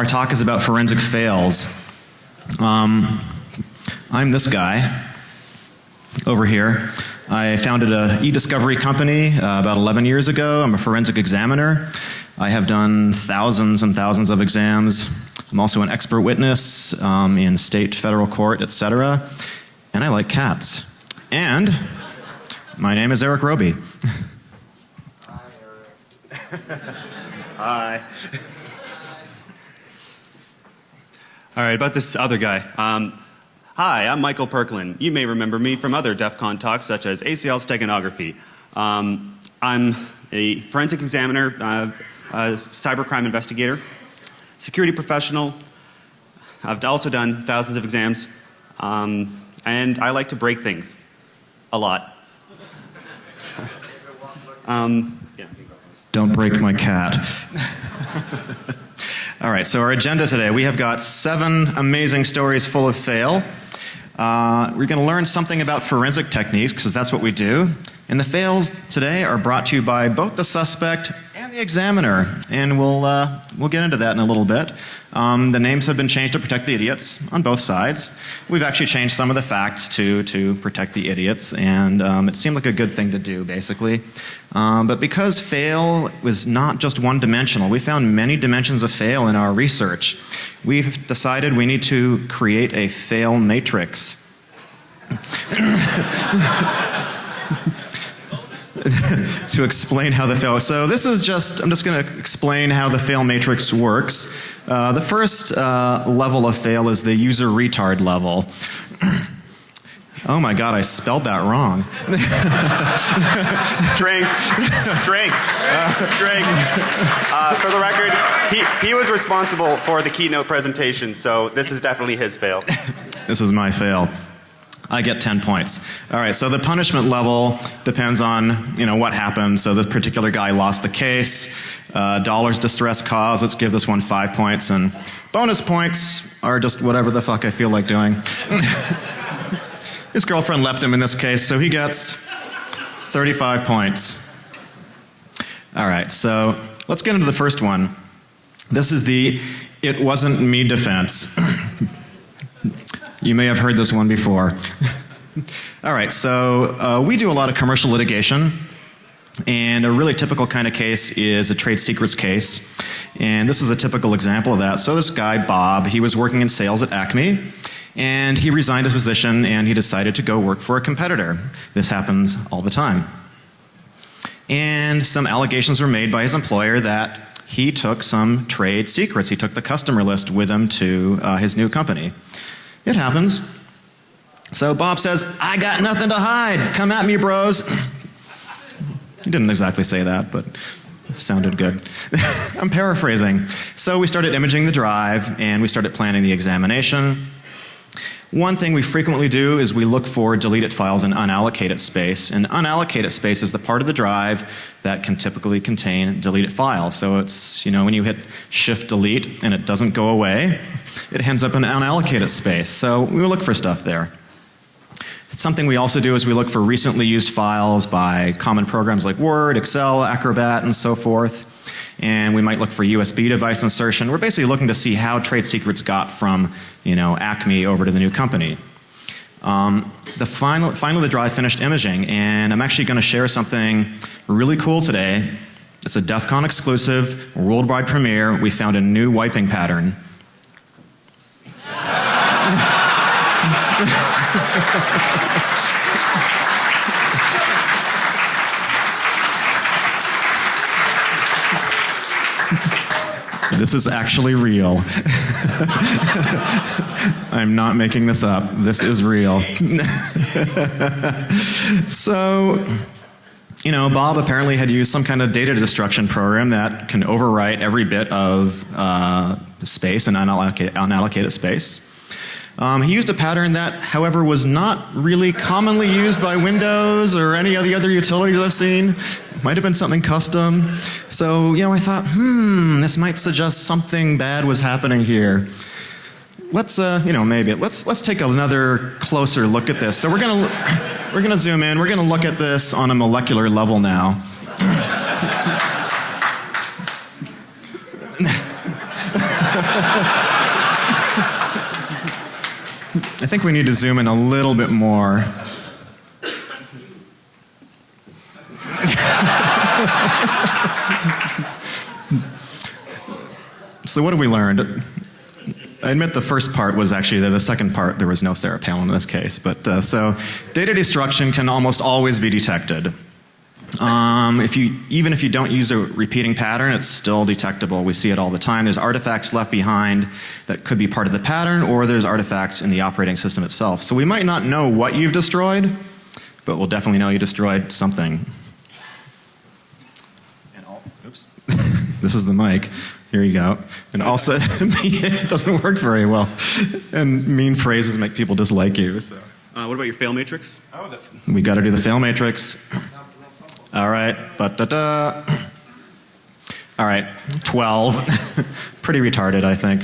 Our talk is about forensic fails. Um, I'm this guy over here. I founded a e-discovery company uh, about 11 years ago. I'm a forensic examiner. I have done thousands and thousands of exams. I'm also an expert witness um, in state, federal court, etc. And I like cats. And my name is Eric Robi. Hi, Eric. Hi. All right, about this other guy. Um, hi, I'm Michael Perklin. You may remember me from other DEF CON talks such as ACL steganography. Um, I'm a forensic examiner, uh, a cybercrime investigator, security professional. I've also done thousands of exams, um, and I like to break things a lot. um, yeah. Don't break my cat. All right, so our agenda today, we have got seven amazing stories full of fail. Uh, we're going to learn something about forensic techniques because that's what we do. And the fails today are brought to you by both the suspect examiner, and we'll uh, we'll get into that in a little bit. Um, the names have been changed to protect the idiots on both sides. We've actually changed some of the facts to to protect the idiots, and um, it seemed like a good thing to do, basically. Um, but because fail was not just one dimensional, we found many dimensions of fail in our research. We've decided we need to create a fail matrix. To explain how the fail. So this is just, I'm just going to explain how the fail matrix works. Uh, the first uh, level of fail is the user retard level. Oh my god, I spelled that wrong. drink, drink, uh, drink. Uh, for the record, he, he was responsible for the keynote presentation, so this is definitely his fail. this is my fail. I get 10 points. All right, so the punishment level depends on, you know, what happened. So this particular guy lost the case. Uh, dollars distress cause, let's give this one 5 points and bonus points are just whatever the fuck I feel like doing. His girlfriend left him in this case, so he gets 35 points. All right, so let's get into the first one. This is the it wasn't me defense. you may have heard this one before. All right, so uh, we do a lot of commercial litigation. And a really typical kind of case is a trade secrets case. And this is a typical example of that. So this guy, Bob, he was working in sales at Acme and he resigned his position and he decided to go work for a competitor. This happens all the time. And some allegations were made by his employer that he took some trade secrets. He took the customer list with him to uh, his new company. It happens. So Bob says, I got nothing to hide. Come at me, bros. He didn't exactly say that, but sounded good. I'm paraphrasing. So we started imaging the drive and we started planning the examination. One thing we frequently do is we look for deleted files in unallocated space. And unallocated space is the part of the drive that can typically contain deleted files. So it's, you know, when you hit shift delete and it doesn't go away, it ends up in unallocated space. So we will look for stuff there. Something we also do is we look for recently used files by common programs like Word, Excel, Acrobat, and so forth and we might look for USB device insertion. We're basically looking to see how trade secrets got from, you know, Acme over to the new company. Um, the final, finally the drive finished imaging and I'm actually going to share something really cool today. It's a DEF CON exclusive, worldwide premiere. We found a new wiping pattern. This is actually real. I'm not making this up. This is real. so, you know, Bob apparently had used some kind of data destruction program that can overwrite every bit of uh, space and unallocated, unallocated space. Um, he used a pattern that, however, was not really commonly used by Windows or any of the other utilities I've seen. Might have been something custom. So, you know, I thought, hmm, this might suggest something bad was happening here. Let's, uh, you know, maybe let's let's take another closer look at this. So we're gonna we're gonna zoom in. We're gonna look at this on a molecular level now. I think we need to zoom in a little bit more. so, what have we learned? I admit the first part was actually the, second part. There was no Sarah Palin in this case, but uh, so data destruction can almost always be detected. Um, if you, even if you don't use a repeating pattern, it's still detectable. We see it all the time. There's artifacts left behind that could be part of the pattern, or there's artifacts in the operating system itself. So we might not know what you've destroyed, but we'll definitely know you destroyed something. And all, oops. this is the mic. Here you go. And also, it doesn't work very well. And mean phrases make people dislike you. So. Uh, what about your fail matrix? Oh, We got to do the fail matrix. All right, but da da. All right, 12. Pretty retarded, I think.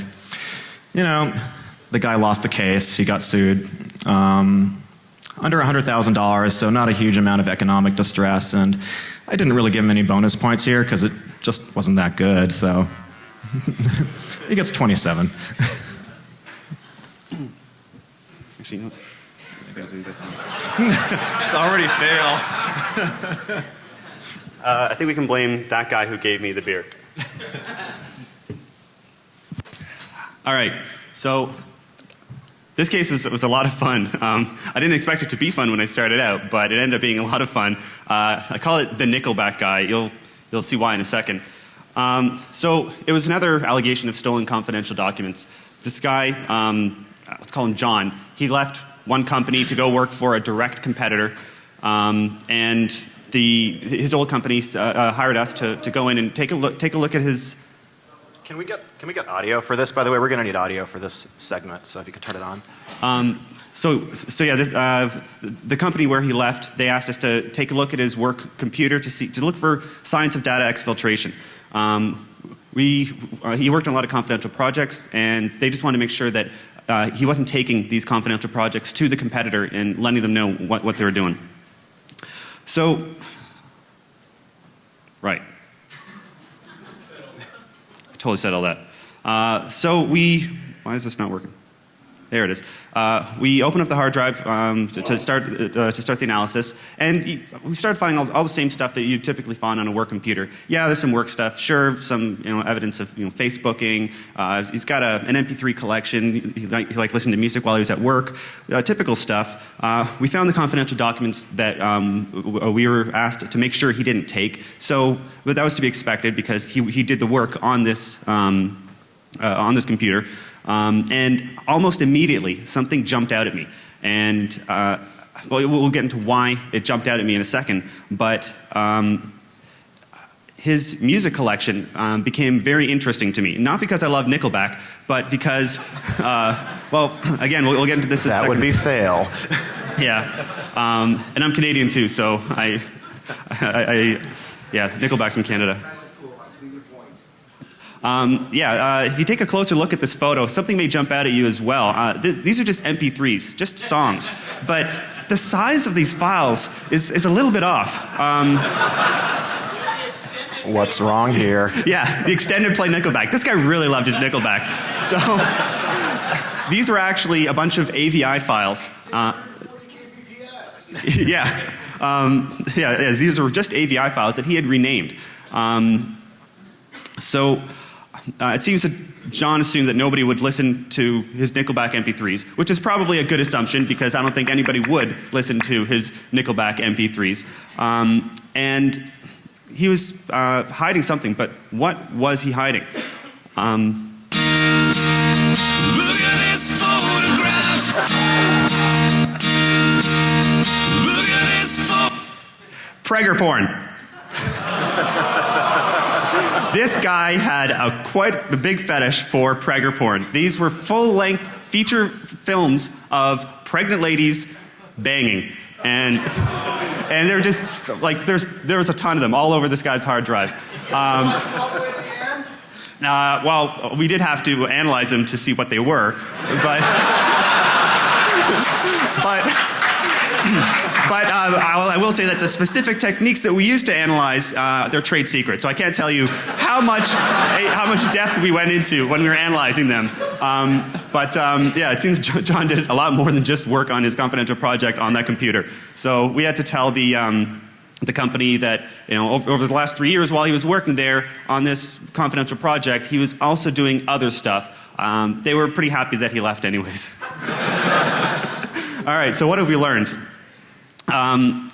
You know, the guy lost the case, he got sued. Um, under $100,000, so not a huge amount of economic distress, and I didn't really give him any bonus points here because it just wasn't that good, so he gets 27. Actually, no. Let's do this one. it's already fail. Uh, I think we can blame that guy who gave me the beer. All right, so this case was, was a lot of fun. Um, I didn't expect it to be fun when I started out, but it ended up being a lot of fun. Uh, I call it the Nickelback guy. You'll, you'll see why in a second. Um, so it was another allegation of stolen confidential documents. This guy, um, let's call him John, he left one company to go work for a direct competitor, um, and the, his old company uh, uh, hired us to, to go in and take a look, take a look at his Can we get can we get audio for this? By the way, we're going to need audio for this segment, so if you could turn it on. Um, so, so yeah, this, uh, the company where he left, they asked us to take a look at his work computer to see to look for signs of data exfiltration. Um, we, uh, he worked on a lot of confidential projects, and they just wanted to make sure that uh, he wasn't taking these confidential projects to the competitor and letting them know what, what they were doing. So, right. I totally said all that. Uh, so we, why is this not working? There it is. Uh, we open up the hard drive um, to, start, uh, to start the analysis, and we started finding all, all, the same stuff that you typically find on a work computer. Yeah, there's some work stuff. Sure, some you know, evidence of you know, Facebooking. Uh, he's got a, an MP3 collection. He liked, he liked listening to music while he was at work. Uh, typical stuff. Uh, we found the confidential documents that um, we were asked to make sure he didn't take. So, but that was to be expected because he, he did the work on this, um, uh, on this computer. Um, and almost immediately, something jumped out at me. And uh, well, we'll get into why it jumped out at me in a second. But um, his music collection um, became very interesting to me. Not because I love Nickelback, but because, uh, well, again, we'll, we'll, get into this in a that would be fail. Yeah. Um, and I'm Canadian too, so I, I, I yeah, Nickelback's from Canada. Um, yeah, uh, if you take a closer look at this photo, something may jump out at you as well. Uh, th these are just MP3s, just songs. But the size of these files is, is a little bit off. Um, What's wrong here? yeah, the extended play Nickelback. This guy really loved his Nickelback. So these were actually a bunch of AVI files. Uh, yeah. Um, yeah, yeah, these were just AVI files that he had renamed. Um, so uh, it seems that John assumed that nobody would listen to his Nickelback MP3s, which is probably a good assumption because I don't think anybody would listen to his Nickelback MP3s. Um, and he was uh, hiding something, but what was he hiding? Um, Look at this guy had a quite a big fetish for Prager porn. These were full-length feature films of pregnant ladies banging. And and they're just like there's there was a ton of them all over this guy's hard drive. Um, uh, well, we did have to analyze them to see what they were, but but but uh, I, will say that the specific techniques that we use to analyze, uh, they're trade secrets. So I can't tell you how much, eh, how much depth we went into when we were analyzing them. Um, but um, yeah, it seems John did a lot more than just work on his confidential project on that computer. So we had to tell the. Um, the company that, you know, over, over the last three years while he was working there on this confidential project, he was also doing other stuff. Um, they were pretty happy that he left, anyways. All right, so what have we learned? Um,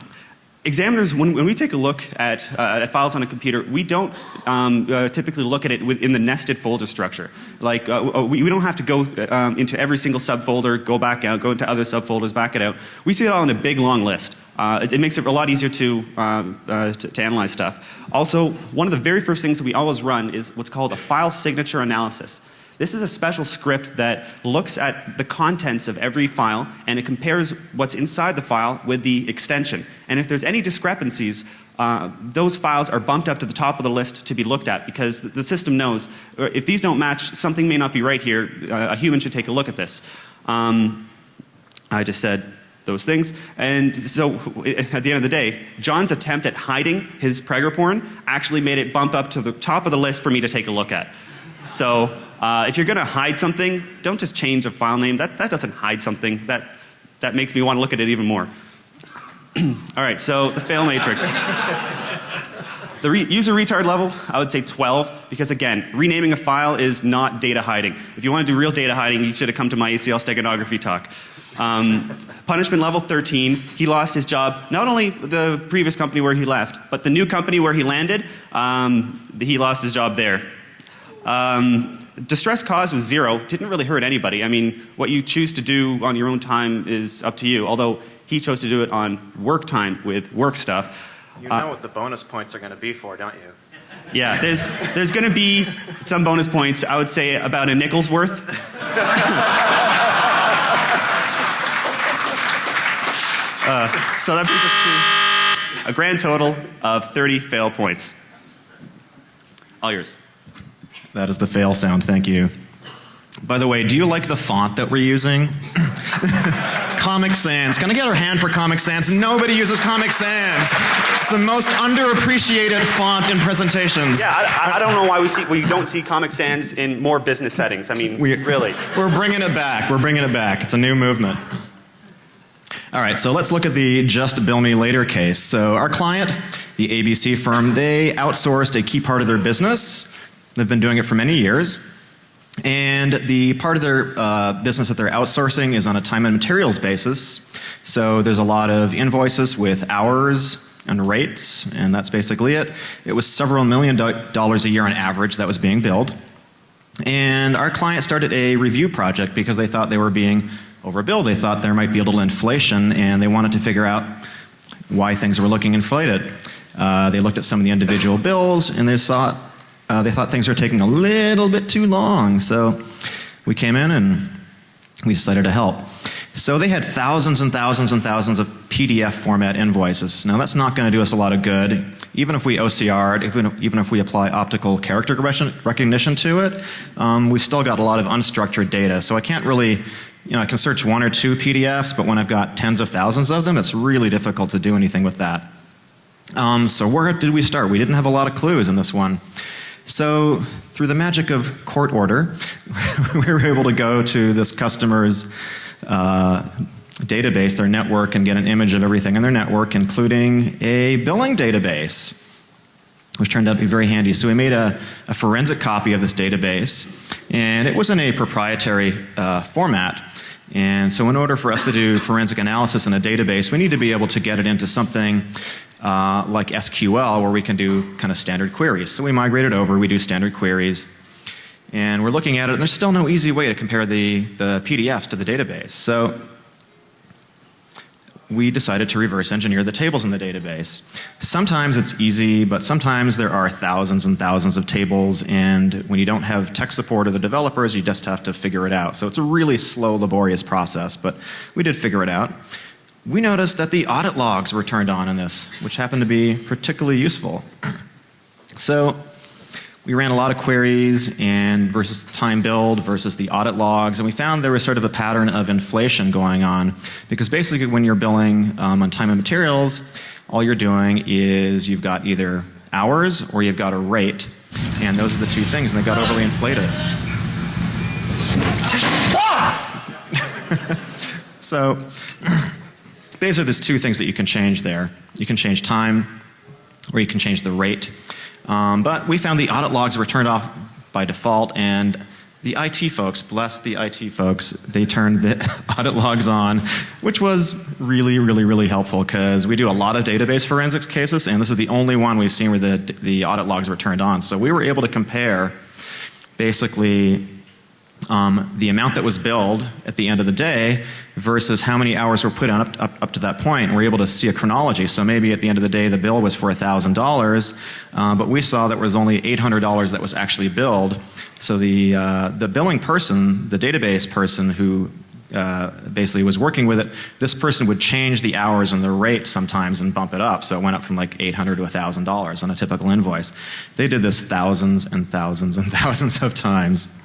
examiners, when, when we take a look at, uh, at files on a computer, we don't um, uh, typically look at it within the nested folder structure. Like, uh, we, we don't have to go um, into every single subfolder, go back out, go into other subfolders, back it out. We see it all in a big long list. Uh, it, it makes it a lot easier to, um, uh, to, to analyze stuff. Also, one of the very first things that we always run is what's called a file signature analysis. This is a special script that looks at the contents of every file and it compares what's inside the file with the extension. And if there's any discrepancies, uh, those files are bumped up to the top of the list to be looked at because the- the system knows uh, if these don't match, something may not be right here. Uh, a human should take a look at this. Um, I just said those things. And so at the end of the day, John's attempt at hiding his Prager porn actually made it bump up to the top of the list for me to take a look at. So uh, if you're going to hide something, don't just change a file name. That, that doesn't hide something. That, that makes me want to look at it even more. All right, so the fail matrix. The re- user retard level, I would say 12, because again, renaming a file is not data hiding. If you want to do real data hiding, you should have come to my ACL steganography talk. Um, punishment level 13, he lost his job, not only the previous company where he left, but the new company where he landed, um, he lost his job there. Um, distress caused was zero, didn't really hurt anybody. I mean, what you choose to do on your own time is up to you, although he chose to do it on work time with work stuff. You Uh, know what the bonus points are going to be for, don't you? Yeah, there's there's going to be some bonus points. I would say about a nickel's worth. uh, so that brings us to a grand total of 30 fail points. All yours. That is the fail sound, thank you. By the way, do you like the font that we're using? Comic Sans. Can I get our hand for Comic Sans? Nobody uses Comic Sans. It's the most underappreciated font in presentations. Yeah, I, I- I don't know why we see we don't see Comic Sans in more business settings. I mean, We- really. We're bringing it back. We're bringing it back. It's a new movement. All right, so let's look at the just bill me later case. So our client, the ABC firm, they outsourced a key part of their business. They've been doing it for many years. And the part of their uh, business that they're outsourcing is on a time and materials basis. So there's a lot of invoices with hours and rates, and that's basically it. It was several million do- dollars a year on average that was being billed. And our client started a review project because they thought they were being overbilled. They thought there might be a little inflation and they wanted to figure out why things were looking inflated. Uh, they looked at some of the individual bills and they saw uh, they thought things were taking a little bit too long. So we came in and we decided to help. So they had thousands and thousands and thousands of PDF format invoices. Now that's not going to do us a lot of good. Even if we OCR'd, if we, even if we apply optical character recognition- recognition to it, um, we've still got a lot of unstructured data. So I can't really, you know, I can search one or two PDFs, but when I've got tens of thousands of them, it's really difficult to do anything with that. Um, so where did we start? We didn't have a lot of clues in this one. So through the magic of court order, we were able to go to this customer's uh, database, their network, and get an image of everything in their network, including a billing database, which turned out to be very handy. So we made a, a forensic copy of this database, and it was in a proprietary uh, format. And so, in order for us to do forensic analysis in a database, we need to be able to get it into something uh, like SQL, where we can do kind of standard queries. So we migrated over, we do standard queries, and we're looking at it, and there's still no easy way to compare the, the PDFs to the database. So we decided to reverse engineer the tables in the database. Sometimes it's easy, but sometimes there are thousands and thousands of tables, and when you don't have tech support or the developers, you just have to figure it out. So it's a really slow, laborious process, but we did figure it out. We noticed that the audit logs were turned on in this, which happened to be particularly useful. So we ran a lot of queries and versus time build versus the audit logs, and we found there was sort of a pattern of inflation going on because basically when you're billing um, on time and materials, all you're doing is you've got either hours or you've got a rate, and those are the two things, and they got overly inflated. so basically there's two things that you can change there. You can change time or you can change the rate. Um, but we found the audit logs were turned off by default and the IT folks, bless the IT folks, they turned the audit logs on, which was really, really, really helpful because we do a lot of database forensics cases and this is the only one we've seen where the, the audit logs were turned on. So we were able to compare basically um, the amount that was billed at the end of the day versus how many hours were put on up, up, up to that point. And we're able to see a chronology. So maybe at the end of the day the bill was for $1,000, uh, but we saw that was only $800 that was actually billed. So the, uh, the billing person, the database person who uh, basically was working with it, this person would change the hours and the rate sometimes and bump it up. So it went up from like 800 to $1,000 on a typical invoice. They did this thousands and thousands and thousands of times.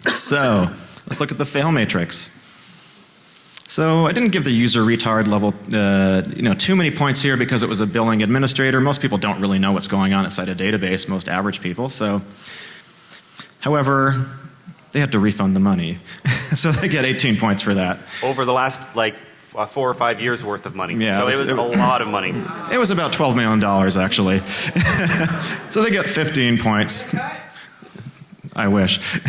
So let's look at the fail matrix. So I didn't give the user retard level, uh, you know, too many points here because it was a billing administrator. Most people don't really know what's going on inside a database. Most average people. So, however, they had to refund the money, so they get 18 points for that. Over the last like uh, four or five years worth of money. Yeah, so it it was- was, a lot of money. It was about 12 million dollars actually. so they get 15 points. I wish.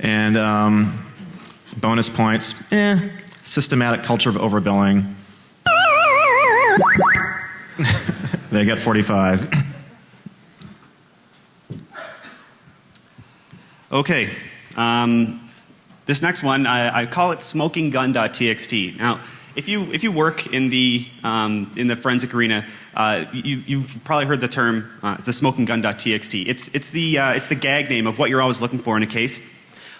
and um, bonus points, eh, systematic culture of overbilling. they get 45. Okay. Um, this next one, I, I call it smokinggun.txt. Now, if you if you work in the um, in the forensic arena, uh, you, you've probably heard the term uh, the smokinggun.txt. It's it's the uh, it's the gag name of what you're always looking for in a case.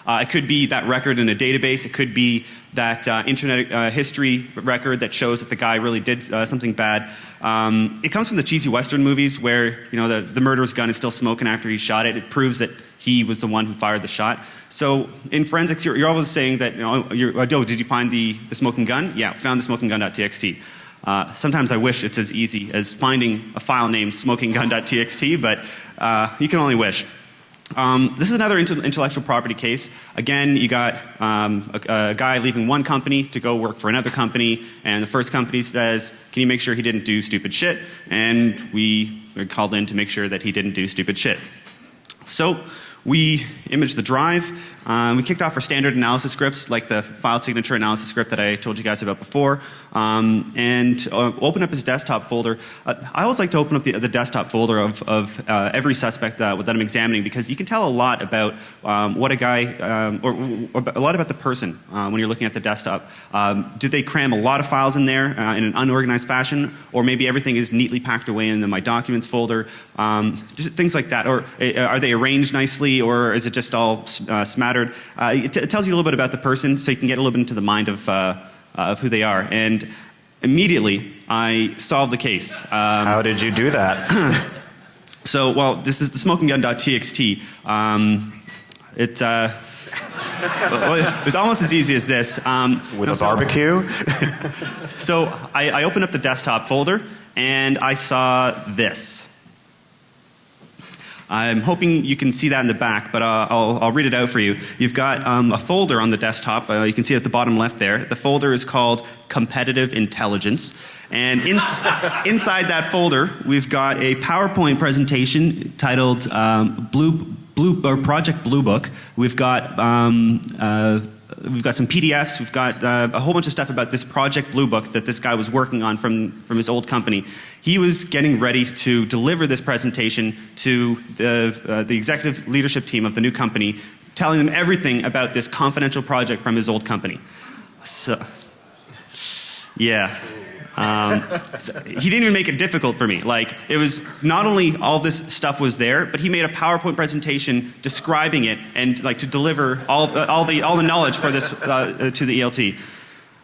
Uh, it could be that record in a database. It could be that uh, internet uh, history record that shows that the guy really did uh, something bad. Um, it comes from the cheesy western movies where you know the, the murderer's gun is still smoking after he shot it. It proves that he was the one who fired the shot. So in forensics, you're, you're always saying that, you know, oh, did you find the, the smoking gun? Yeah, found the smoking gun.txt. Uh, sometimes I wish it's as easy as finding a file named smokinggun.txt, but uh, you can only wish. Um, this is another inte- intellectual property case. Again, you got um, a, a guy leaving one company to go work for another company, and the first company says, "Can you make sure he didn't do stupid shit?" And we are called in to make sure that he didn't do stupid shit. So we imaged the drive. Um, we kicked off our standard analysis scripts, like the file signature analysis script that I told you guys about before, um, and uh, open up his desktop folder. Uh, I always like to open up the, the desktop folder of, of uh, every suspect that, that I'm examining because you can tell a lot about um, what a guy, um, or, or a lot about the person uh, when you're looking at the desktop. Um, did they cram a lot of files in there uh, in an unorganized fashion, or maybe everything is neatly packed away in the my documents folder? Um, just things like that. Or uh, are they arranged nicely, or is it just all uh, smattered? Uh, it, it tells you a little bit about the person, so you can get a little bit into the mind of, uh, of who they are. And immediately, I solved the case. Um, How did you do that? so, well, this is the smokinggun.txt. Um, it, uh, well, it was almost as easy as this. Um, With no, a barbecue? So I, I opened up the desktop folder and I saw this. I'm hoping you can see that in the back, but uh, I'll, I'll read it out for you. You've got um, a folder on the desktop. Uh, you can see it at the bottom left there. The folder is called Competitive Intelligence. And ins- inside that folder, we've got a PowerPoint presentation titled um, Blue, Blue, or Project Blue Book. We've got um, uh, we've got some PDFs. We've got uh, a whole bunch of stuff about this Project Blue Book that this guy was working on from, from his old company. He was getting ready to deliver this presentation to the, uh, the executive leadership team of the new company, telling them everything about this confidential project from his old company. So, yeah. Um, so he didn't even make it difficult for me. Like it was not only all this stuff was there, but he made a PowerPoint presentation describing it and like to deliver all, uh, all the all the knowledge for this uh, uh, to the ELT.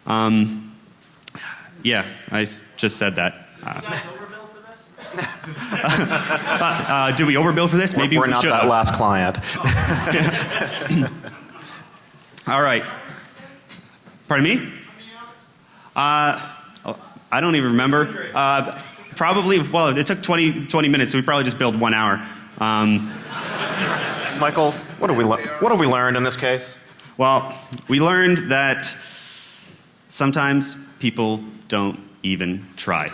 Um, yeah, I just said that. Uh, uh, did we overbill for this? Maybe We're we not should that have. last client. All right. Pardon me? Uh, oh, I don't even remember. Uh, probably, well, it took 20, 20 minutes, so we probably just billed one hour. Um, Michael, what have we what have we learned in this case? well, we learned that sometimes people don't even try.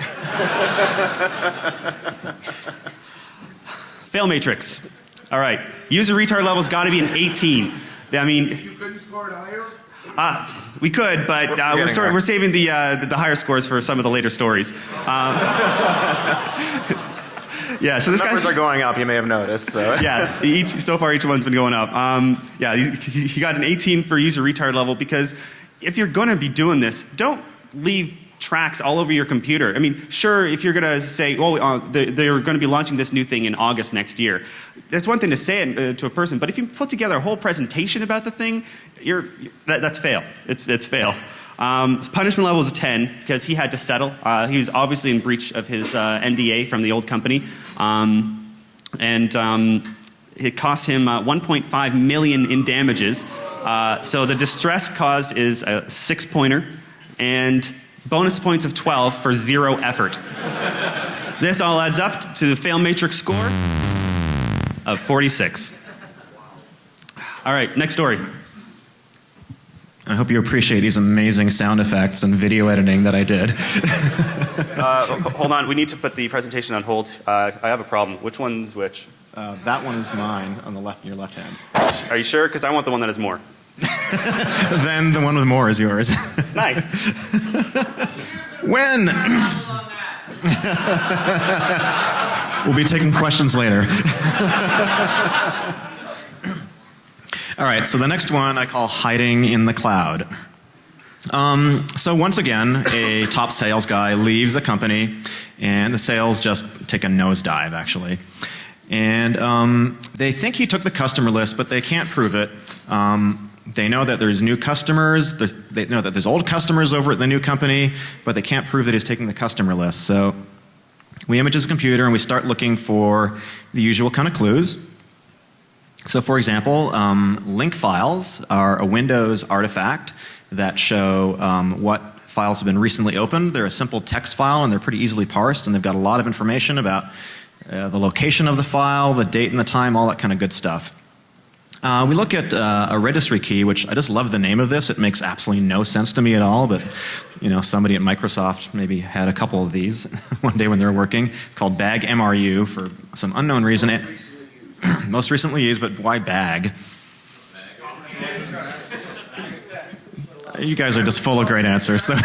Fail matrix. All right. User retard level's got to be an 18. I mean, You couldn't score it higher? Uh, we could, but uh, we're, getting sort there. we're saving the, uh, the the higher scores for some of the later stories. Um, yeah, so this guy. Numbers are going up. You may have noticed. So. yeah, each, so far each one's been going up. Um, yeah, he, he he got an 18 for user retard level because if you're going to be doing this, don't leave tracks all over your computer. I mean, sure, if you're going to say, well, uh, they- they're going to be launching this new thing in August next year, that's one thing to say uh, to a person, but if you put together a whole presentation about the thing, you're, that, that's fail. It's, it's fail. Um, punishment level is a 10 because he had to settle. Uh, he was obviously in breach of his uh, NDA from the old company. Um, and um, it cost him uh, 1.5 million in damages. Uh, so the distress caused is a six pointer and bonus points of 12 for zero effort. this all adds up to the fail matrix score of 46. All right, next story. I hope you appreciate these amazing sound effects and video editing that I did. Uh, hold on, we need to put the presentation on hold. Uh, I have a problem. Which one's which? Uh, that one is mine on the left, your left hand. Are you sure? Because I want the one that has more. then the one with more is yours. Nice. when? we'll be taking questions later. All right, so the next one I call hiding in the cloud. Um, so once again, a top sales guy leaves the company, and the sales just take a nosedive, actually. And um, they think he took the customer list, but they can't prove it. Um, they know that there's new customers. They know that there's old customers over at the new company, but they can't prove that he's taking the customer list. So we image his computer and we start looking for the usual kind of clues. So, for example, um, link files are a Windows artifact that show um, what files have been recently opened. They're a simple text file and they're pretty easily parsed, and they've got a lot of information about uh, the location of the file, the date and the time, all that kind of good stuff. Uh, we look at uh, a registry key, which I just love the name of this. It makes absolutely no sense to me at all, but you know, somebody at Microsoft maybe had a couple of these one day when they were working, called bag MRU for some unknown reason. It, most recently used, but why bag? You guys are just full of great answers. So,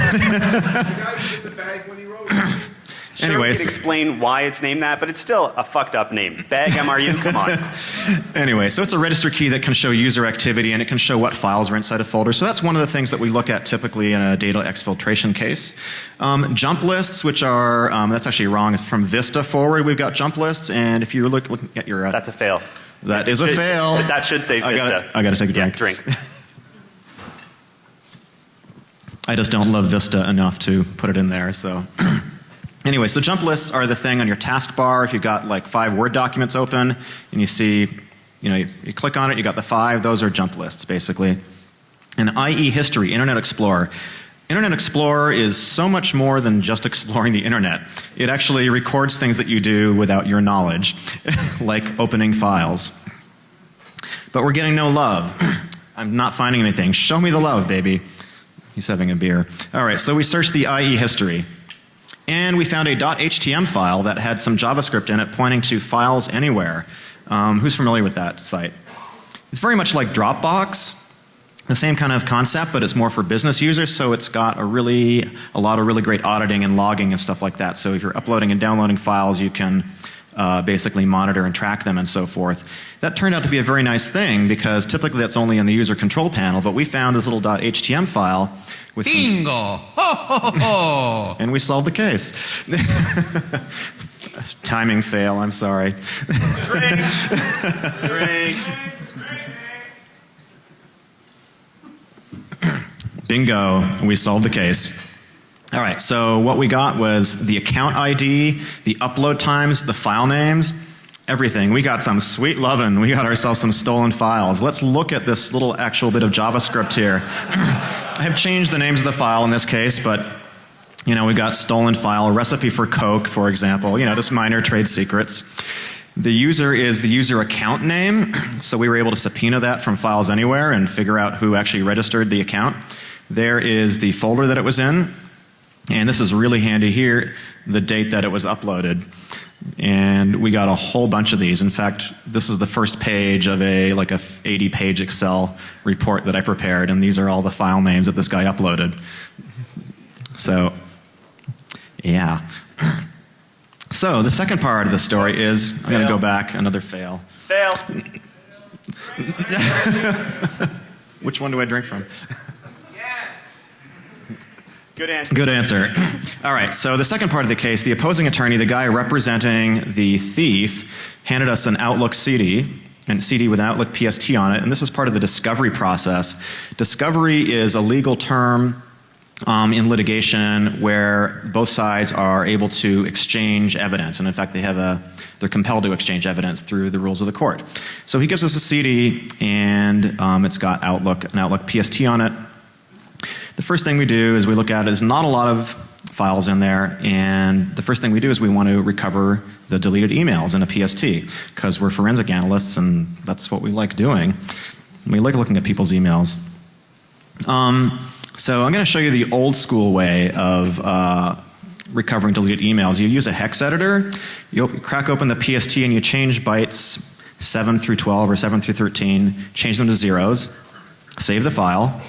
Sure, we Anyways. can explain why it's named that, but it's still a fucked up name. Bag MRU, come on. anyway, so it's a register key that can show user activity and it can show what files are inside a folder. So that's one of the things that we look at typically in a data exfiltration case. Um, jump lists, which are um, that's actually wrong. It's from Vista forward. We've got jump lists, and if you're look, looking at your uh, That's a fail. that is a fail. That should say I Vista. gotta, I gotta take a Yeah, drink. drink. I just don't love Vista enough to put it in there. So, anyway, so jump lists are the thing on your taskbar. If you've got like five Word documents open and you see, you know, you, you click on it, you got the five. Those are jump lists, basically. And IE history, Internet Explorer. Internet Explorer is so much more than just exploring the internet. It actually records things that you do without your knowledge, like opening files. But we're getting no love. I'm not finding anything. Show me the love, baby. He's having a beer. All right, so we searched the IE history. And we found a .htm file that had some JavaScript in it pointing to files anywhere. Um, who's familiar with that site? It's very much like Dropbox, the same kind of concept, but it's more for business users. So it's got a really, a lot of really great auditing and logging and stuff like that. So if you're uploading and downloading files, you can uh, basically monitor and track them and so forth. That turned out to be a very nice thing because typically that's only in the user control panel. But we found this little .htm file with Bingo! Ho, ho, ho, ho. and we solved the case. Timing fail, I'm sorry. Drink. Bingo, we solved the case. All right, so what we got was the account ID, the upload times, the file names, everything. We got some sweet lovin'. We got ourselves some stolen files. Let's look at this little actual bit of JavaScript here. I have changed the names of the file in this case, but you know, we got stolen file, recipe for Coke, for example, you know, just minor trade secrets. The user is the user account name, so we were able to subpoena that from Files Anywhere and figure out who actually registered the account. There is the folder that it was in, and this is really handy here, the date that it was uploaded. And we got a whole bunch of these. In fact, this is the first page of a like a 80 page Excel report that I prepared, and these are all the file names that this guy uploaded. So, yeah. So the second part of the story is I'm going to go back another fail. Fail. Which one do I drink from? Good answer. Good answer. All right, so the second part of the case, the opposing attorney, the guy representing the thief, handed us an Outlook CD, and CD with an Outlook PST on it, and this is part of the discovery process. Discovery is a legal term um, in litigation where both sides are able to exchange evidence, and in fact, they have a they're compelled to exchange evidence through the rules of the court. So he gives us a CD, and um, it's got Outlook an Outlook PST on it. The first thing we do is we look at. There's not a lot of files in there, and the first thing we do is we want to recover the deleted emails in a PST because we're forensic analysts, and that's what we like doing. We like looking at people's emails. Um, so I'm going to show you the old school way of uh, recovering deleted emails. You use a hex editor. You crack open the PST and you change bytes 7 through 12 or 7 through 13. Change them to zeros. Save the file.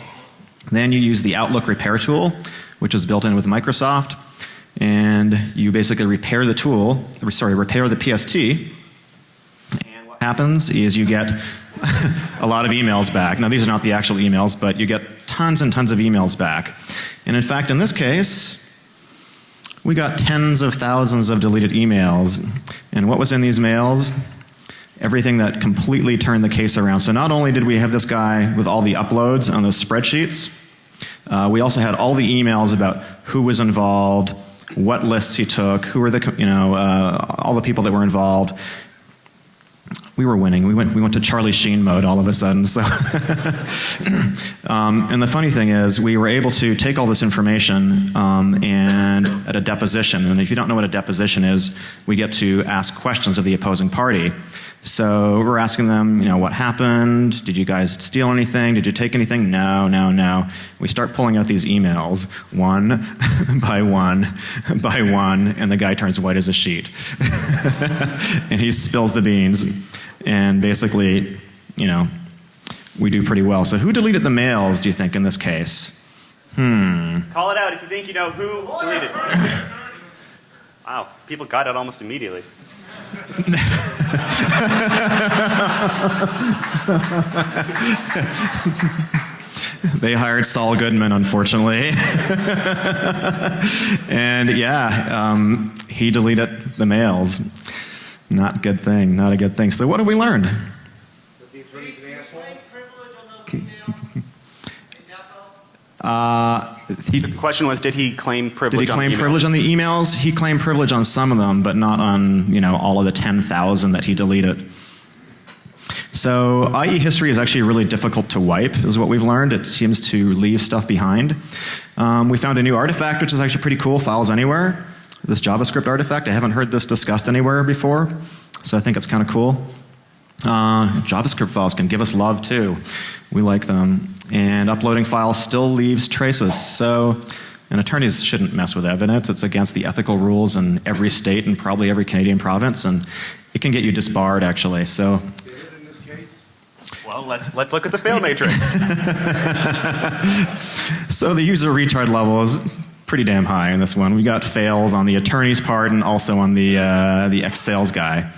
Then you use the Outlook repair tool, which is built in with Microsoft, and you basically repair the tool, sorry, repair the PST. And what happens is you get a lot of emails back. Now, these are not the actual emails, but you get tons and tons of emails back. And in fact, in this case, we got tens of thousands of deleted emails. And what was in these mails? everything that completely turned the case around. So not only did we have this guy with all the uploads on those spreadsheets, uh, we also had all the emails about who was involved, what lists he took, who were the you know uh, all the people that were involved. We were winning. We went we went to Charlie Sheen mode all of a sudden. So, um, and the funny thing is, we were able to take all this information um, and at a deposition. And if you don't know what a deposition is, we get to ask questions of the opposing party. So we're asking them, you know, what happened? Did you guys steal anything? Did you take anything? No, no, no. We start pulling out these emails one by one by one, and the guy turns white as a sheet. and he spills the beans. And basically, you know, we do pretty well. So who deleted the mails, do you think, in this case? Hmm. Call it out if you think you know who deleted. Wow, people got it almost immediately. They hired Saul Goodman, unfortunately. and yeah, um, he deleted the mails. Not a good thing, not a good thing. So, what have we learned? That the attorney's an asshole? Uh, he, The question was, did he claim privilege? did he on claim the email? privilege on the emails? He claimed privilege on some of them, but not on you know all of the ten thousand that he deleted. So IE history is actually really difficult to wipe, is what we've learned. It seems to leave stuff behind. Um, we found a new artifact, which is actually pretty cool. Files anywhere. This JavaScript artifact. I haven't heard this discussed anywhere before, so I think it's kind of cool. Uh, JavaScript files can give us love too. We like them. And uploading files still leaves traces. So, and attorneys shouldn't mess with evidence. It's against the ethical rules in every state and probably every Canadian province, and it can get you disbarred actually. So, in this case? Well, let's let's look at the fail matrix. so the user retard level is pretty damn high in this one. We got fails on the attorney's part and also on the uh, the ex sales guy.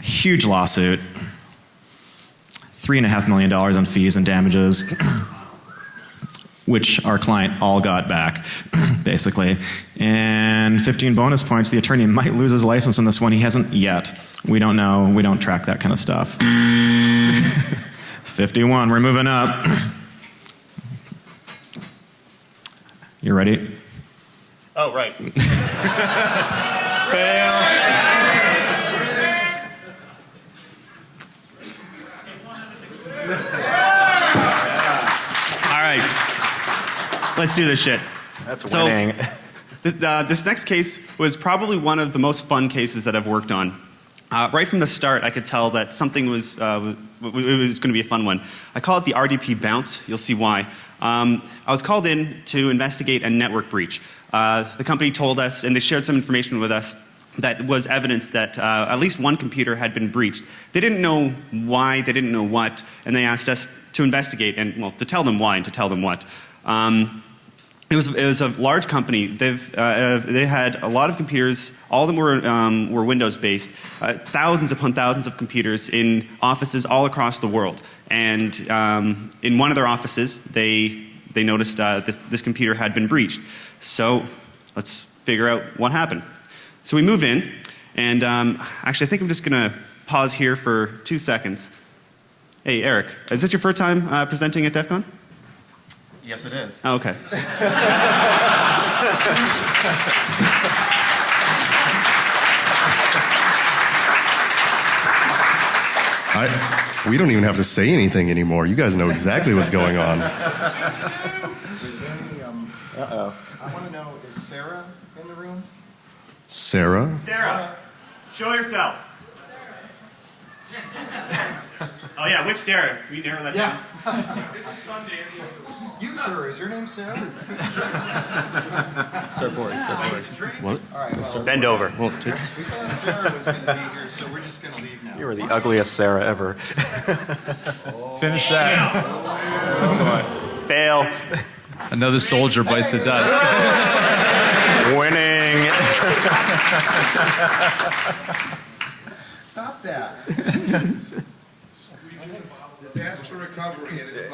Huge lawsuit. Three and a half million dollars on fees and damages, which our client all got back, basically. And 15 bonus points. The attorney might lose his license on this one. He hasn't yet. We don't know. We don't track that kind of stuff. 51. We're moving up. You ready? Oh, right. All right. Let's do this shit. That's So- winning. This, uh, this next case was probably one of the most fun cases that I've worked on. Uh, right from the start, I could tell that something was, uh, w- w- it was going to be a fun one. I call it the RDP bounce. You'll see why. Um, I was called in to investigate a network breach. Uh, the company told us, and they shared some information with us, that was evidence that uh, at least one computer had been breached. They didn't know why, they didn't know what, and they asked us to investigate and, well, to tell them why and to tell them what. Um, it was, it was a large company. They've, uh, they had a lot of computers. All of them were, um, were Windows based. Uh, thousands upon thousands of computers in offices all across the world. And um, in one of their offices, they, they noticed uh, this, this computer had been breached. So let's figure out what happened. So we move in, and um, actually, I think I'm just going to pause here for two seconds. Hey, Eric, is this your first time uh, presenting at DEF CON? Yes, it is. Oh, okay. I, we don't even have to say anything anymore. You guys know exactly what's going on. Uh-oh. I want to know, is Sarah in the room? Sarah? Sarah, show yourself. oh yeah, which Sarah? We you narrow that down? You, sir, is your name Sarah? What? All right, well, Bend over. Well, we thought Sarah was going to be here, so we're just going to leave now. You were the ugliest Sarah ever. Finish that. Fail. Another soldier bites the dust. Winning. Stop that. Disaster recovery and it's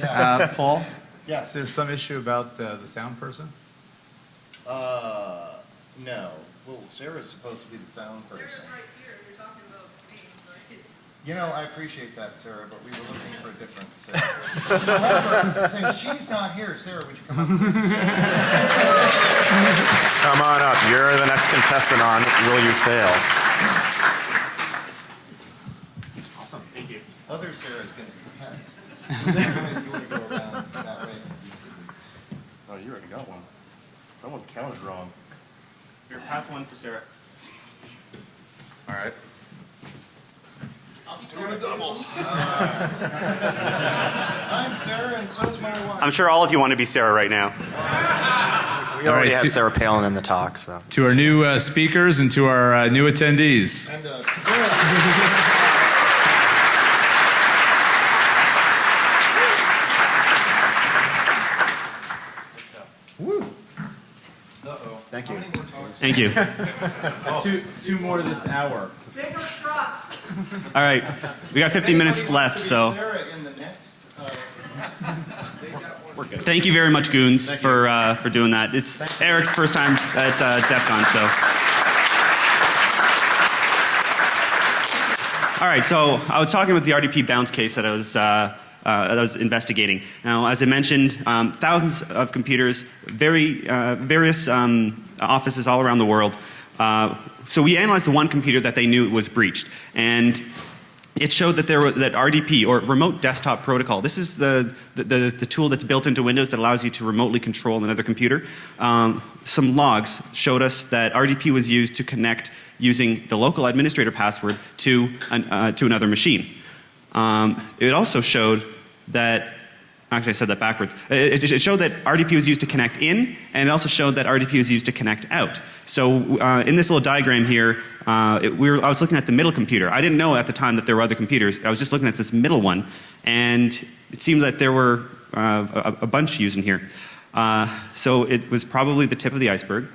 like. Uh, Paul, is Yes. there some issue about uh, the sound person? Uh, no. Well, Sarah's supposed to be the sound person. You know, I appreciate that, Sarah, but we were looking for a different Sarah. However, since she's not here, Sarah, would you come up? Come on up. You're the next contestant on Will You Fail? Awesome, thank you. Other Sarah's going oh, you already got one. Someone counted wrong. Here, pass one for Sarah. All right. I'm Sarah, and so's my wife. I'm sure all of you want to be Sarah right now. We All already right, had two- Sarah Palin in the talk, so. To our new uh, speakers and to our uh, new attendees. And, uh, Sarah. Woo. Uh-oh. Thank you. How many more talks? Thank you. Two, two more this hour. All right, we got 15 minutes left, wants to be so Sarah in the next, uh, thank you very much, Goons, for uh, for doing that. It's Eric's first time at uh, DEF CON, so. All right, so I was talking about the RDP bounce case that I was. Uh, uh, that I was investigating. Now, as I mentioned, um, thousands of computers, very uh, various um, offices all around the world. Uh, so we analyzed the one computer that they knew was breached, and it showed that there were, that RDP or remote desktop protocol. This is the, the, the, the tool that's built into Windows that allows you to remotely control another computer. Um, some logs showed us that RDP was used to connect using the local administrator password to an, uh, to another machine. Um, it also showed that Actually, I said that backwards. It, it showed that RDP was used to connect in, and it also showed that RDP was used to connect out. So uh, in this little diagram here, uh, it, we were, I was looking at the middle computer. I didn't know at the time that there were other computers. I was just looking at this middle one, and it seemed that there were uh, a, a bunch using here. Uh, so it was probably the tip of the iceberg.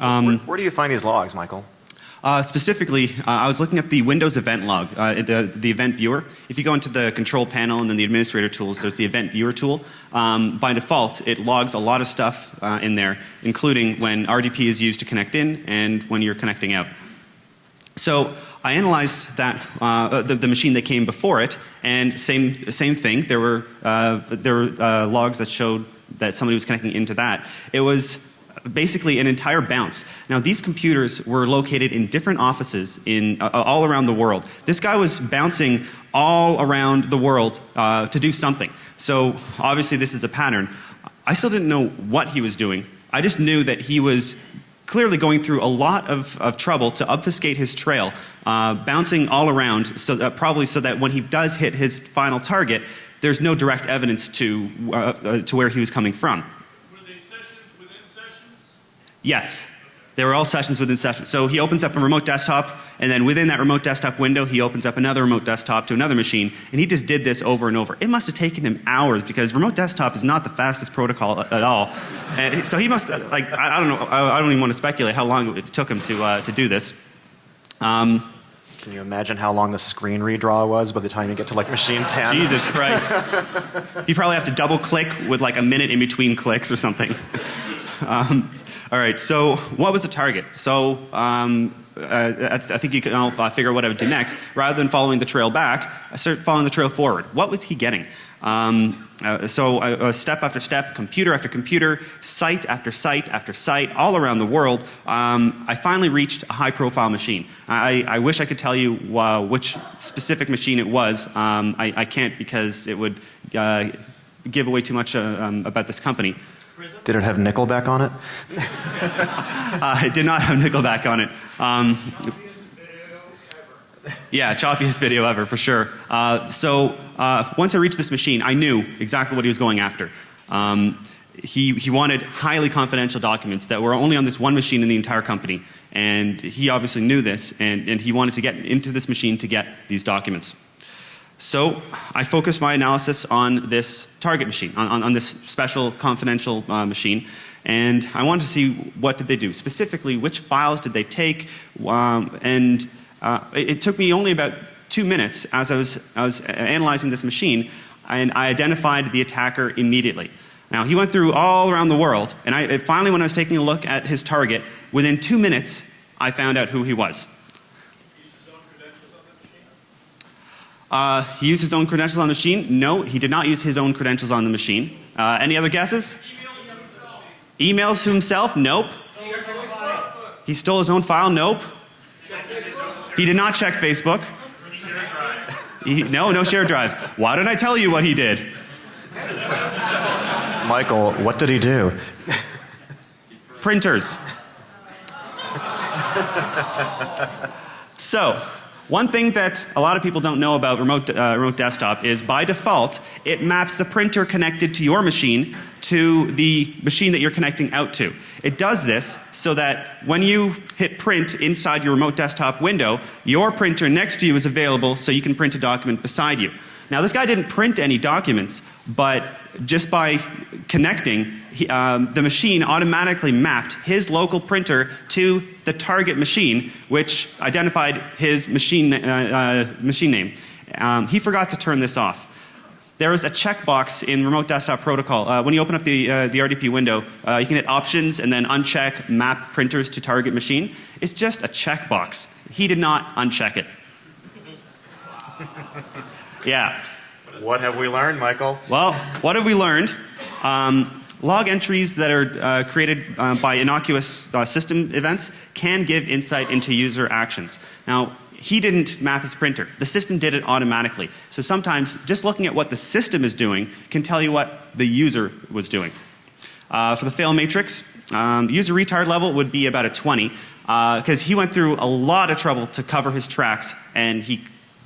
Um, Where, where do you find these logs, Michael? Uh, specifically, uh, I was looking at the Windows event log, uh, the, the event viewer. If you go into the control panel and then the administrator tools, there's the event viewer tool. Um, by default, it logs a lot of stuff uh, in there, including when RDP is used to connect in and when you're connecting out. So I analyzed that uh, the, the machine that came before it, and same same thing. There were uh, there were uh, logs that showed that somebody was connecting into that. It was basically an entire bounce. Now, these computers were located in different offices in, uh, all around the world. This guy was bouncing all around the world uh, to do something. So, obviously, this is a pattern. I still didn't know what he was doing. I just knew that he was clearly going through a lot of, of trouble to obfuscate his trail, uh, bouncing all around, so that, probably so that when he does hit his final target, there's no direct evidence to, uh, uh, to where he was coming from. Were they sessions within sessions? Yes. They were all sessions within sessions. So he opens up a remote desktop, and then within that remote desktop window, he opens up another remote desktop to another machine, and he just did this over and over. It must have taken him hours because remote desktop is not the fastest protocol at all. And so he must, like, I I don't know, I I don't even want to speculate how long it took him to, uh, to do this. Um, Can you imagine how long the screen redraw was by the time you get to like machine 10? Jesus Christ. you probably have to double click with like a minute in between clicks or something. Um, all right, so what was the target? So um, uh, I, th- I think you can all uh, figure out what I would do next. Rather than following the trail back, I started following the trail forward. What was he getting? Um, uh, so uh, uh, step after step, computer after computer, site after site after site, all around the world, um, I finally reached a high profile machine. I, I wish I could tell you uh, which specific machine it was. Um, I, I can't because it would uh, give away too much uh, um, about this company. Did it have Nickelback on it? Uh, it did not have Nickelback on it. Um, yeah, choppiest video ever for sure. Uh, so uh, once I reached this machine, I knew exactly what he was going after. Um, he, he wanted highly confidential documents that were only on this one machine in the entire company. And he obviously knew this, and, and he wanted to get into this machine to get these documents. So I focused my analysis on this target machine, on, on, on this special confidential uh, machine, and I wanted to see what did they do. Specifically, which files did they take, um, and uh, it, it took me only about two minutes as I was, I was analyzing this machine, and I identified the attacker immediately. Now, he went through all around the world, and I, finally, when I was taking a look at his target, within two minutes, I found out who he was. Uh, he used his own credentials on the machine? No, he did not use his own credentials on the machine. Uh, any other guesses? Emails to himself? Nope. He stole his own file? Nope. He did not check Facebook. He, no, no shared drives. Why did I tell you what he did? Michael, what did he do? Printers. so, one thing that a lot of people don't know about remote, uh, remote desktop is by default, it maps the printer connected to your machine to the machine that you're connecting out to. It does this so that when you hit print inside your remote desktop window, your printer next to you is available so you can print a document beside you. Now, this guy didn't print any documents, but just by connecting, he, um, the machine automatically mapped his local printer to the target machine, which identified his machine, uh, uh, machine name. Um, he forgot to turn this off. There is a checkbox in Remote Desktop Protocol. Uh, when you open up the, uh, the RDP window, uh, you can hit Options and then uncheck Map Printers to Target Machine. It's just a checkbox. He did not uncheck it. Yeah. What have we learned, Michael? Well, what have we learned? Um, log entries that are uh, created uh, by innocuous uh, system events can give insight into user actions. Now, he didn't map his printer. The system did it automatically. So sometimes just looking at what the system is doing can tell you what the user was doing. Uh, for the fail matrix, um, user retard level would be about a 20 because he went through a lot of trouble to cover his tracks and he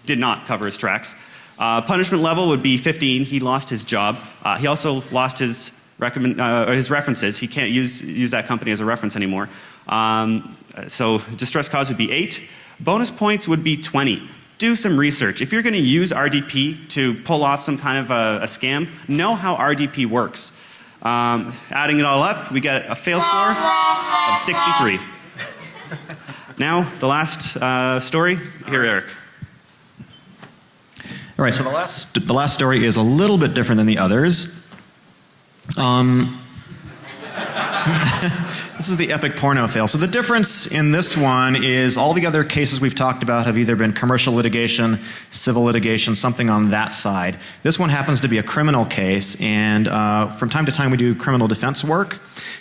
did not cover his tracks. Uh, punishment level would be 15. He lost his job. Uh, he also lost his, recommend, uh, his references. He can't use, use that company as a reference anymore. Um, so distress cause would be 8. Bonus points would be 20. Do some research. If you're going to use RDP to pull off some kind of a, a scam, know how RDP works. Um, adding it all up, we get a fail score of 63. now, the last uh, story. Here, Eric. All right, so the last, the last story is a little bit different than the others. Um, this is the epic porno fail. So the difference in this one is all the other cases we've talked about have either been commercial litigation, civil litigation, something on that side. This one happens to be a criminal case, and uh, from time to time we do criminal defense work.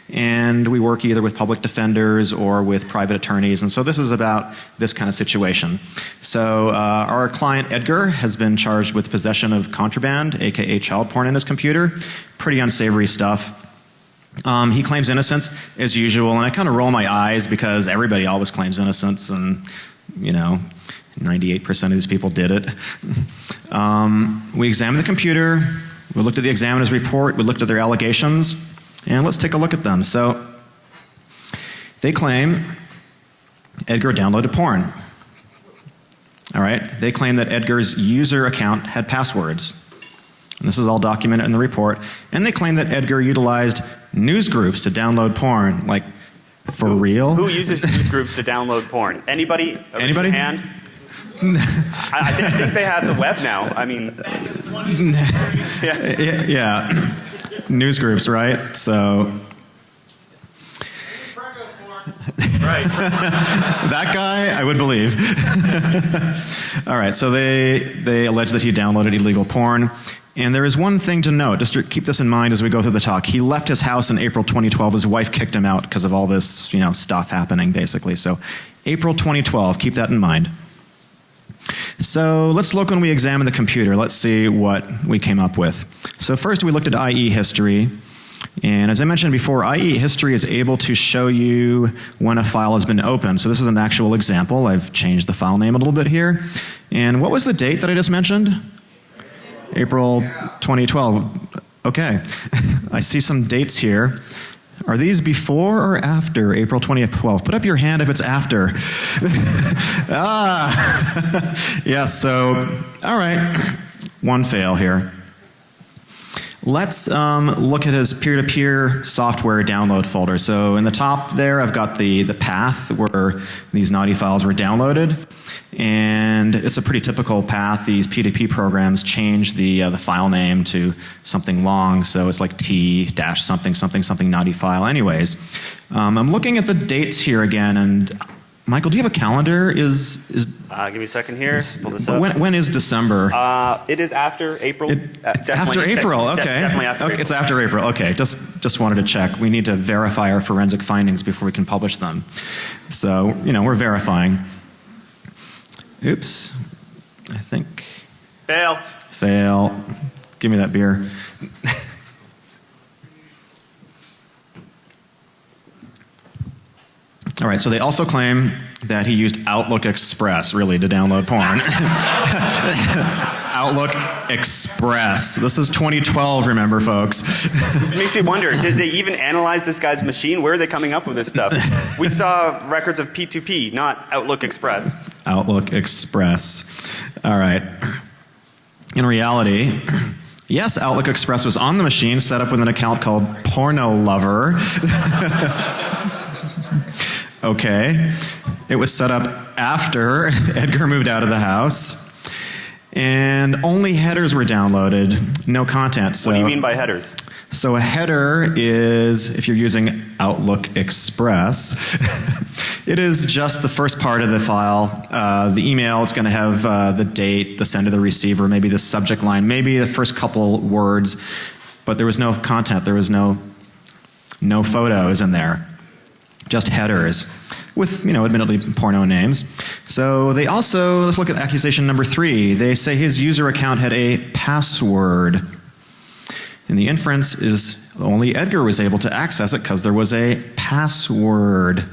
and we work either with public defenders or with private attorneys. And so this is about this kind of situation. So uh, our client Edgar has been charged with possession of contraband, aka child porn, in his computer. Pretty unsavory stuff. Um, he claims innocence as usual, and I kind of roll my eyes because everybody always claims innocence, and you know, 98% of these people did it. Um, we examined the computer, we looked at the examiner's report, we looked at their allegations, and let's take a look at them. So, they claim Edgar downloaded porn. All right, they claim that Edgar's user account had passwords. And this is all documented in the report. And they claim that Edgar utilized news groups to download porn. Like, for real? Who uses news groups to download porn? Anybody? Anybody? hand. I, I, thi- I think they have the web now. I mean, yeah. yeah, yeah. news groups, right? So Right. that guy, I would believe. All right, so they they allege that he downloaded illegal porn. And there is one thing to note, just to keep this in mind as we go through the talk. He left his house in April 2012. His wife kicked him out because of all this, you know, stuff happening basically. So, April 2012, keep that in mind. So, let's look when we examine the computer. Let's see what we came up with. So, first we looked at IE history. And as I mentioned before, IE history is able to show you when a file has been opened. So this is an actual example. I've changed the file name a little bit here. And what was the date that I just mentioned? April 2012. Okay. I see some dates here. Are these before or after April 2012? Put up your hand if it's after. ah. yes, so, all right. One fail here. Let's um, look at his peer-to-peer software download folder. So in the top there, I've got the, the path where these naughty files were downloaded. And it's a pretty typical path. These P2P programs change the, uh, the file name to something long, so it's like T dash something something something naughty file. Anyways, um, I'm looking at the dates here again, and Michael, do you have a calendar? Is is Uh, give me a second here. Pull this up. when, when is December? Uh, it is after April. It- uh, it's after April. Okay. Definitely after okay. April. It's after April. Okay. Just just wanted to check. We need to verify our forensic findings before we can publish them. So you know we're verifying. Oops. I think Fail. fail. Give me that beer. All right, so they also claim that he used Outlook Express really to download porn. Outlook Express. This is 2012, remember, folks. It makes you wonder, did they even analyze this guy's machine? Where are they coming up with this stuff? we saw records of P2P, not Outlook Express. Outlook Express. All right. In reality, yes, Outlook Express was on the machine set up with an account called Porno Lover. okay. It was set up after Edgar moved out of the house. And only headers were downloaded, no content. So What do you mean by headers? so a header is, if you're using Outlook Express, it is just the first part of the file. Uh, the email, it's going to have uh, the date, the sender, the receiver, maybe the subject line, maybe the first couple words, but there was no content. There was no no photos in there, just headers with, you know, admittedly porno names. So they also, let's look at accusation number three. They say his user account had a password. And the inference is only Edgar was able to access it because there was a password.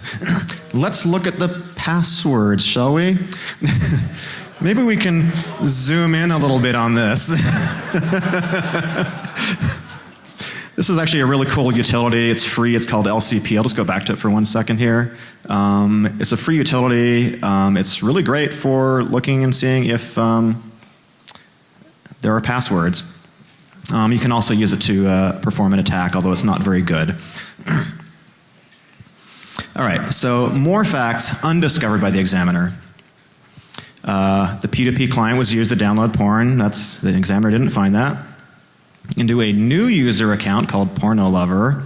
Let's look at the passwords, shall we? Maybe we can zoom in a little bit on this. this is actually a really cool utility. It's free. It's called LCP. I'll just go back to it for one second here. Um, it's a free utility. Um, it's really great for looking and seeing if um, there are passwords. Um, you can also use it to uh, perform an attack, although it's not very good. All right, so more facts undiscovered by the examiner. Uh, the P2P client was used to download porn. That's the examiner didn't find that. Into a new user account called Porno Lover.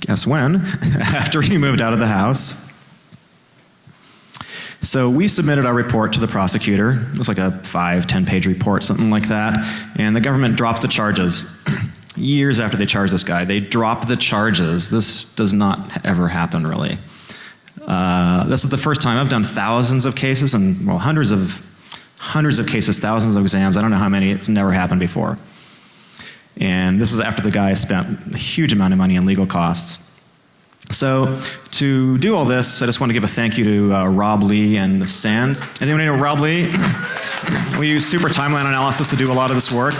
Guess when? After he moved out of the house. So we submitted our report to the prosecutor. It was like a five, ten page report, something like that. And the government dropped the charges. years after they charged this guy. They dropped the charges. This does not ever happen, really. Uh, this is the first time I've done thousands of cases and well, hundreds of hundreds of cases, thousands of exams. I don't know how many. It's never happened before. And this is after the guy spent a huge amount of money in legal costs. So, to do all this, I just want to give a thank you to uh, Rob Lee and SANS. Anyone know Rob Lee? we use Super Timeline Analysis to do a lot of this work.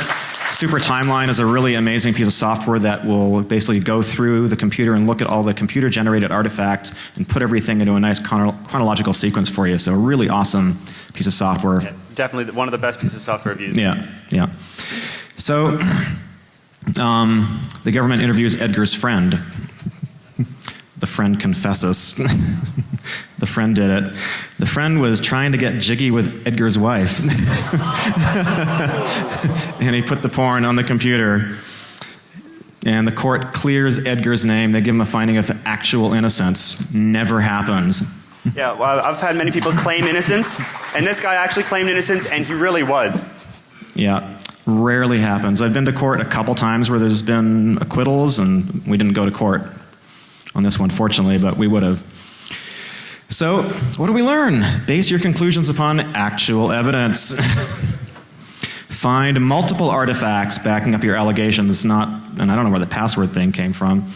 Super Timeline is a really amazing piece of software that will basically go through the computer and look at all the computer generated artifacts and put everything into a nice chrono- chronological sequence for you. So, a really awesome piece of software. Definitely one of the best pieces of software I've used. Yeah, yeah. So, um, the government interviews Edgar's friend. The friend confesses. the friend did it. The friend was trying to get jiggy with Edgar's wife. and he put the porn on the computer. And the court clears Edgar's name. They give him a finding of actual innocence. Never happens. Yeah, well, I've had many people claim innocence, and this guy actually claimed innocence, and he really was. Yeah, rarely happens. I've been to court a couple times where there's been acquittals, and we didn't go to court on this one, fortunately, but we would have. So, what do we learn? Base your conclusions upon actual evidence. Find multiple artifacts backing up your allegations, not, and I don't know where the password thing came from.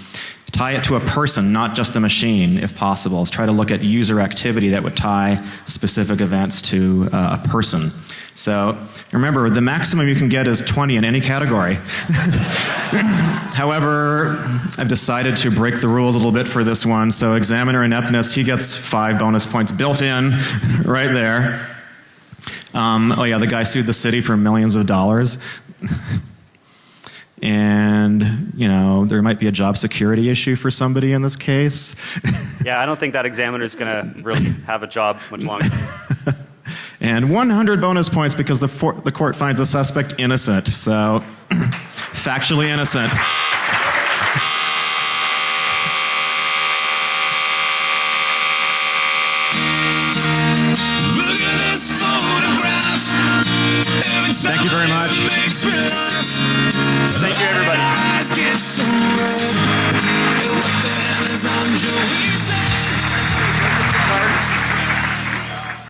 Tie it to a person, not just a machine, if possible. Try to look at user activity that would tie specific events to uh, a person. So remember, the maximum you can get is 20 in any category. However, I've decided to break the rules a little bit for this one. So examiner ineptness, he gets five bonus points built in right there. Um, oh yeah, the guy sued the city for millions of dollars. and, you know, there might be a job security issue for somebody in this case. Yeah, I don't think that examiner is going to really have a job much longer. And 100 bonus points because the, the court finds a suspect innocent. So, factually innocent.